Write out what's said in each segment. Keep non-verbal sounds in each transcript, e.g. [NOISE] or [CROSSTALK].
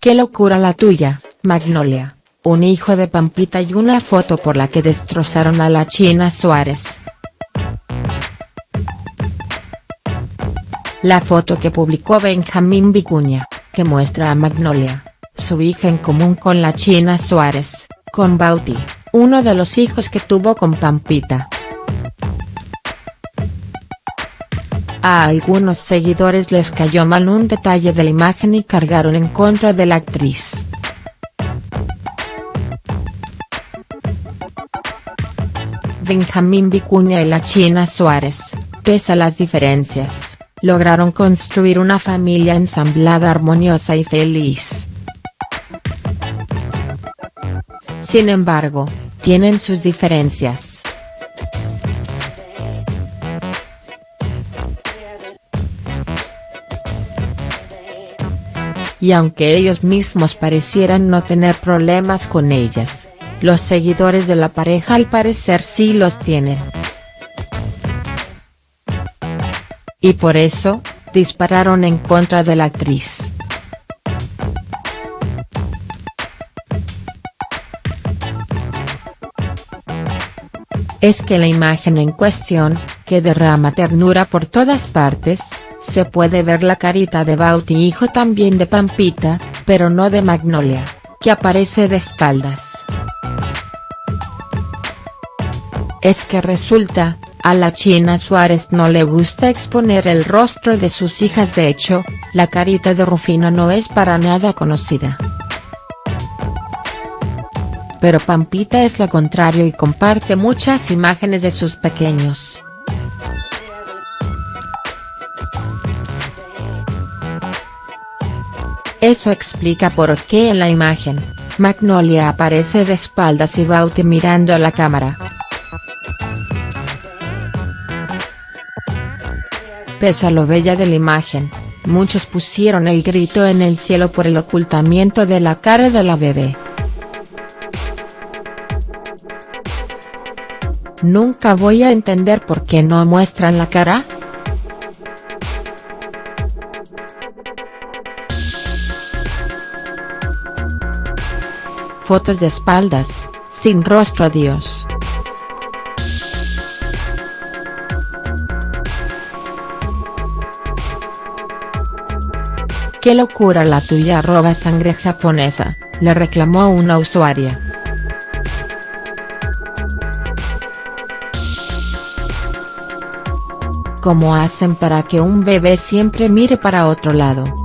Qué locura la tuya, Magnolia, un hijo de Pampita y una foto por la que destrozaron a la China Suárez. La foto que publicó Benjamín Vicuña, que muestra a Magnolia, su hija en común con la China Suárez, con Bauti, uno de los hijos que tuvo con Pampita. A algunos seguidores les cayó mal un detalle de la imagen y cargaron en contra de la actriz. Benjamín Vicuña y la China Suárez, pese a las diferencias, lograron construir una familia ensamblada armoniosa y feliz. Sin embargo, tienen sus diferencias. Y aunque ellos mismos parecieran no tener problemas con ellas, los seguidores de la pareja al parecer sí los tienen. Y por eso, dispararon en contra de la actriz. Es que la imagen en cuestión, que derrama ternura por todas partes, se puede ver la carita de Bauti hijo también de Pampita, pero no de Magnolia, que aparece de espaldas. Es que resulta, a la China Suárez no le gusta exponer el rostro de sus hijas de hecho, la carita de Rufino no es para nada conocida. Pero Pampita es lo contrario y comparte muchas imágenes de sus pequeños. Eso explica por qué en la imagen, Magnolia aparece de espaldas y Bauti mirando a la cámara. Pese a lo bella de la imagen, muchos pusieron el grito en el cielo por el ocultamiento de la cara de la bebé. Nunca voy a entender por qué no muestran la cara. Fotos de espaldas, sin rostro Dios. Qué locura la tuya arroba sangre japonesa, le reclamó una usuaria. ¿Cómo hacen para que un bebé siempre mire para otro lado?.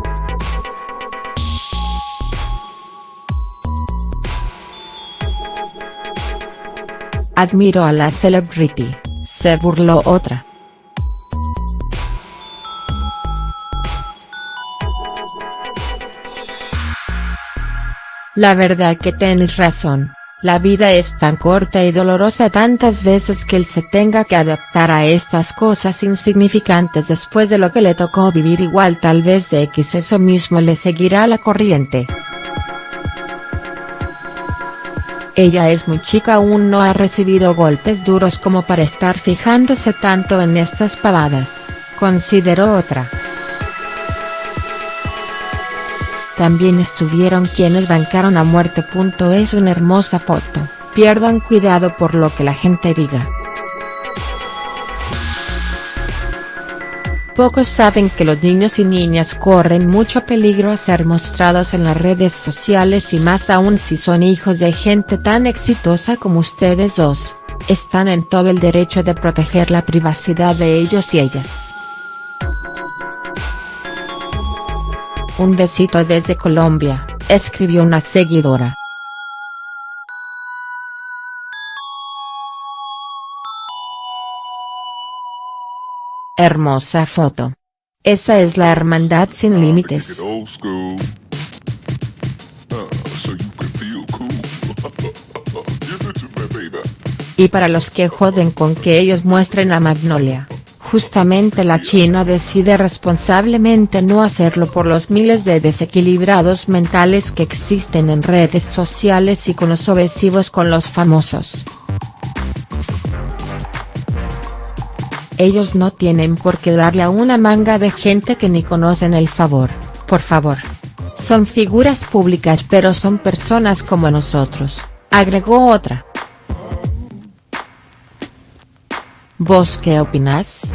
Admiro a la celebrity, se burló otra. La verdad que tienes razón, la vida es tan corta y dolorosa tantas veces que él se tenga que adaptar a estas cosas insignificantes después de lo que le tocó vivir igual tal vez de X eso mismo le seguirá la corriente. Ella es muy chica aún no ha recibido golpes duros como para estar fijándose tanto en estas pavadas, consideró otra. También estuvieron quienes bancaron a muerte. Es una hermosa foto, pierdan cuidado por lo que la gente diga. Pocos saben que los niños y niñas corren mucho peligro a ser mostrados en las redes sociales y más aún si son hijos de gente tan exitosa como ustedes dos, están en todo el derecho de proteger la privacidad de ellos y ellas. Un besito desde Colombia, escribió una seguidora. Hermosa foto. Esa es la hermandad sin límites. [LAUGHS] Y para los que joden con que ellos muestren a Magnolia, justamente la China decide responsablemente no hacerlo por los miles de desequilibrados mentales que existen en redes sociales y con los obsesivos con los famosos. ellos no tienen por qué darle a una manga de gente que ni conocen el favor, por favor. Son figuras públicas pero son personas como nosotros, agregó otra. ¿Vos qué opinás?